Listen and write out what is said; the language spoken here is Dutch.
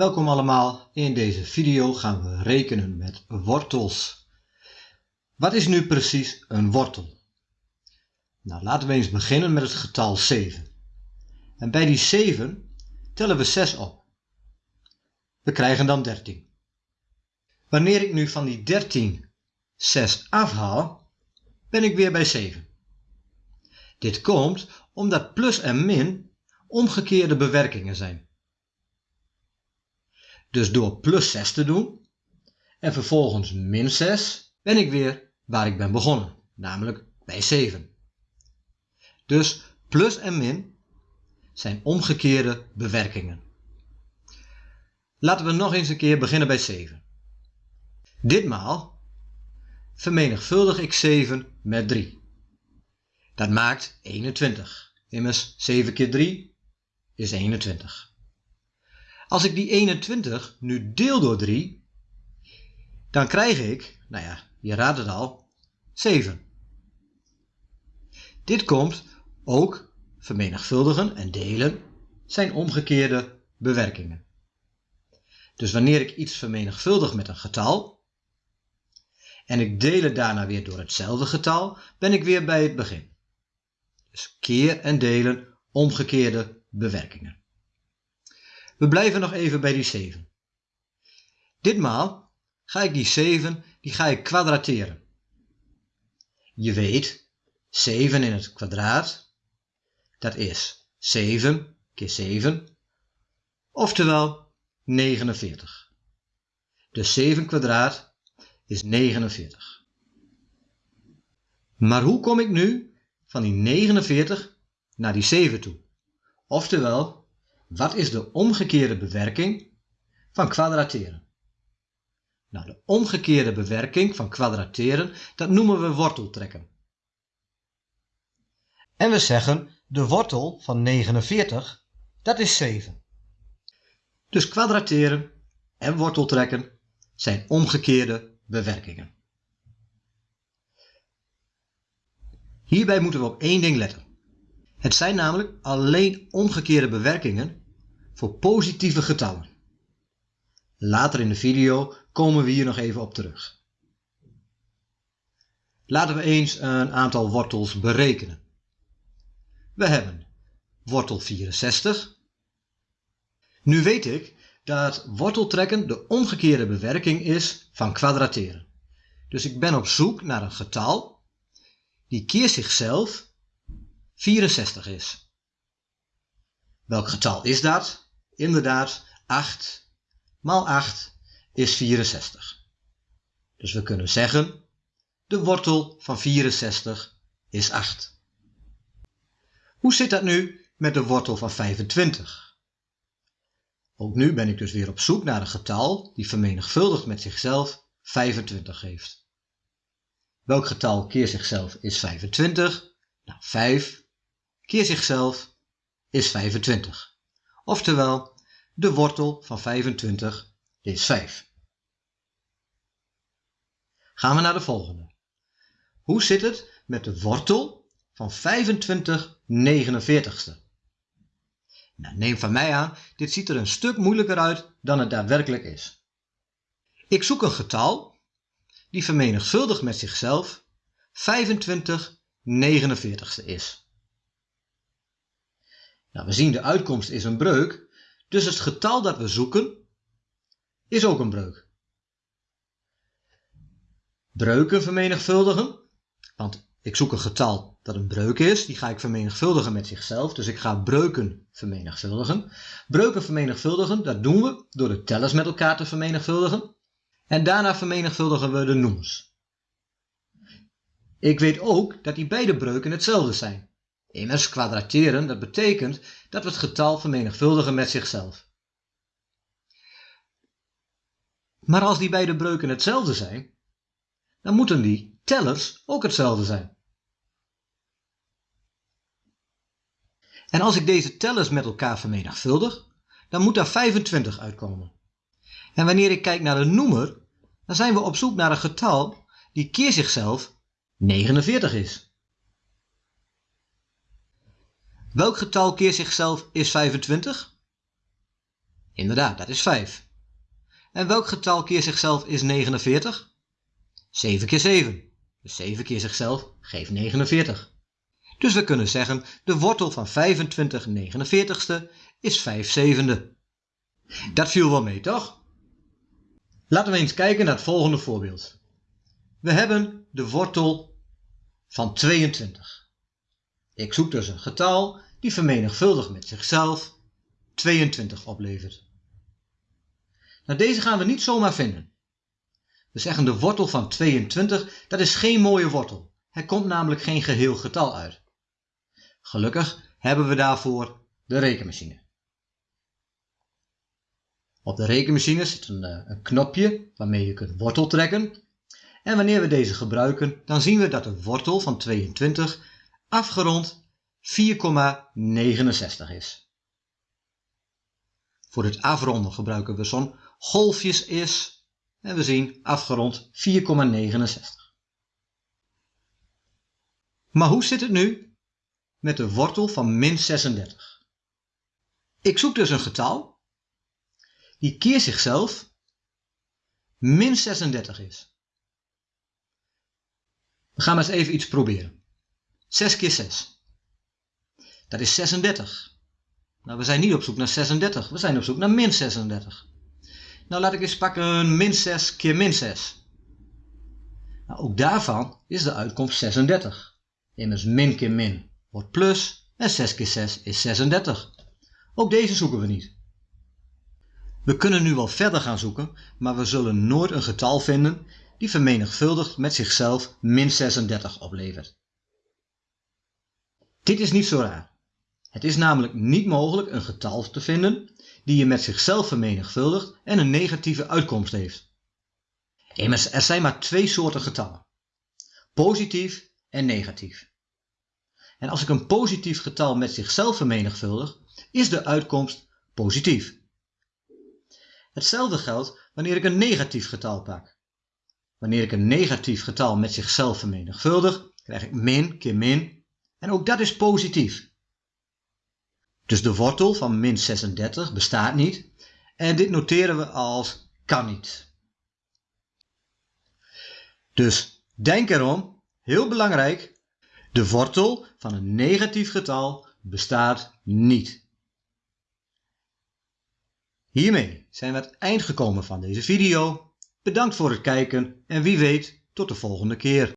Welkom allemaal, in deze video gaan we rekenen met wortels. Wat is nu precies een wortel? Nou, laten we eens beginnen met het getal 7. En bij die 7 tellen we 6 op. We krijgen dan 13. Wanneer ik nu van die 13 6 afhaal, ben ik weer bij 7. Dit komt omdat plus en min omgekeerde bewerkingen zijn. Dus door plus 6 te doen en vervolgens min 6 ben ik weer waar ik ben begonnen, namelijk bij 7. Dus plus en min zijn omgekeerde bewerkingen. Laten we nog eens een keer beginnen bij 7. Ditmaal vermenigvuldig ik 7 met 3. Dat maakt 21. Immers 7 keer 3 is 21. Als ik die 21 nu deel door 3, dan krijg ik, nou ja, je raadt het al, 7. Dit komt ook vermenigvuldigen en delen zijn omgekeerde bewerkingen. Dus wanneer ik iets vermenigvuldig met een getal en ik deel het daarna weer door hetzelfde getal, ben ik weer bij het begin. Dus keer en delen omgekeerde bewerkingen. We blijven nog even bij die 7. Ditmaal ga ik die 7 die ga ik kwadrateren. Je weet, 7 in het kwadraat, dat is 7 keer 7, oftewel 49. Dus 7 kwadraat is 49. Maar hoe kom ik nu van die 49 naar die 7 toe? Oftewel, wat is de omgekeerde bewerking van kwadrateren? Nou, de omgekeerde bewerking van kwadrateren, dat noemen we worteltrekken. En we zeggen, de wortel van 49, dat is 7. Dus kwadrateren en worteltrekken zijn omgekeerde bewerkingen. Hierbij moeten we op één ding letten. Het zijn namelijk alleen omgekeerde bewerkingen voor positieve getallen. Later in de video komen we hier nog even op terug. Laten we eens een aantal wortels berekenen. We hebben wortel 64. Nu weet ik dat worteltrekken de omgekeerde bewerking is van kwadrateren. Dus ik ben op zoek naar een getal die keer zichzelf 64 is. Welk getal is dat? inderdaad 8 maal 8 is 64. Dus we kunnen zeggen, de wortel van 64 is 8. Hoe zit dat nu met de wortel van 25? Ook nu ben ik dus weer op zoek naar een getal die vermenigvuldigd met zichzelf 25 geeft. Welk getal keer zichzelf is 25? Nou, 5 keer zichzelf is 25. Oftewel, de wortel van 25 is 5. Gaan we naar de volgende. Hoe zit het met de wortel van 25 49ste? Nou, neem van mij aan, dit ziet er een stuk moeilijker uit dan het daadwerkelijk is. Ik zoek een getal die vermenigvuldigd met zichzelf 25 49ste is. Nou, we zien de uitkomst is een breuk, dus het getal dat we zoeken is ook een breuk. Breuken vermenigvuldigen, want ik zoek een getal dat een breuk is, die ga ik vermenigvuldigen met zichzelf, dus ik ga breuken vermenigvuldigen. Breuken vermenigvuldigen, dat doen we door de tellers met elkaar te vermenigvuldigen. En daarna vermenigvuldigen we de noemers. Ik weet ook dat die beide breuken hetzelfde zijn. Immers kwadrateren, dat betekent dat we het getal vermenigvuldigen met zichzelf. Maar als die beide breuken hetzelfde zijn, dan moeten die tellers ook hetzelfde zijn. En als ik deze tellers met elkaar vermenigvuldig, dan moet daar 25 uitkomen. En wanneer ik kijk naar de noemer, dan zijn we op zoek naar een getal die keer zichzelf 49 is. Welk getal keer zichzelf is 25? Inderdaad, dat is 5. En welk getal keer zichzelf is 49? 7 keer 7. Dus 7 keer zichzelf geeft 49. Dus we kunnen zeggen de wortel van 25 49ste is 5 zevende. Dat viel wel mee, toch? Laten we eens kijken naar het volgende voorbeeld. We hebben de wortel van 22. Ik zoek dus een getal die vermenigvuldigd met zichzelf 22 oplevert. Nou, deze gaan we niet zomaar vinden. We zeggen de wortel van 22, dat is geen mooie wortel. Er komt namelijk geen geheel getal uit. Gelukkig hebben we daarvoor de rekenmachine. Op de rekenmachine zit een, eh, een knopje waarmee je kunt wortel trekken. En wanneer we deze gebruiken, dan zien we dat de wortel van 22 afgerond 4,69 is. Voor het afronden gebruiken we zo'n golfjes is en we zien afgerond 4,69. Maar hoe zit het nu met de wortel van min 36? Ik zoek dus een getal die keer zichzelf min 36 is. We gaan maar eens even iets proberen. 6 keer 6. Dat is 36. Nou, we zijn niet op zoek naar 36. We zijn op zoek naar min 36. Nou, laat ik eens pakken min 6 keer min 6. Nou, ook daarvan is de uitkomst 36. Immers min keer min wordt plus en 6 keer 6 is 36. Ook deze zoeken we niet. We kunnen nu wel verder gaan zoeken, maar we zullen nooit een getal vinden die vermenigvuldigd met zichzelf min 36 oplevert. Dit is niet zo raar. Het is namelijk niet mogelijk een getal te vinden die je met zichzelf vermenigvuldigt en een negatieve uitkomst heeft. Immers, er zijn maar twee soorten getallen. Positief en negatief. En als ik een positief getal met zichzelf vermenigvuldig, is de uitkomst positief. Hetzelfde geldt wanneer ik een negatief getal pak. Wanneer ik een negatief getal met zichzelf vermenigvuldig, krijg ik min keer min en ook dat is positief. Dus de wortel van min 36 bestaat niet en dit noteren we als kan niet. Dus denk erom, heel belangrijk, de wortel van een negatief getal bestaat niet. Hiermee zijn we aan het eind gekomen van deze video. Bedankt voor het kijken en wie weet tot de volgende keer.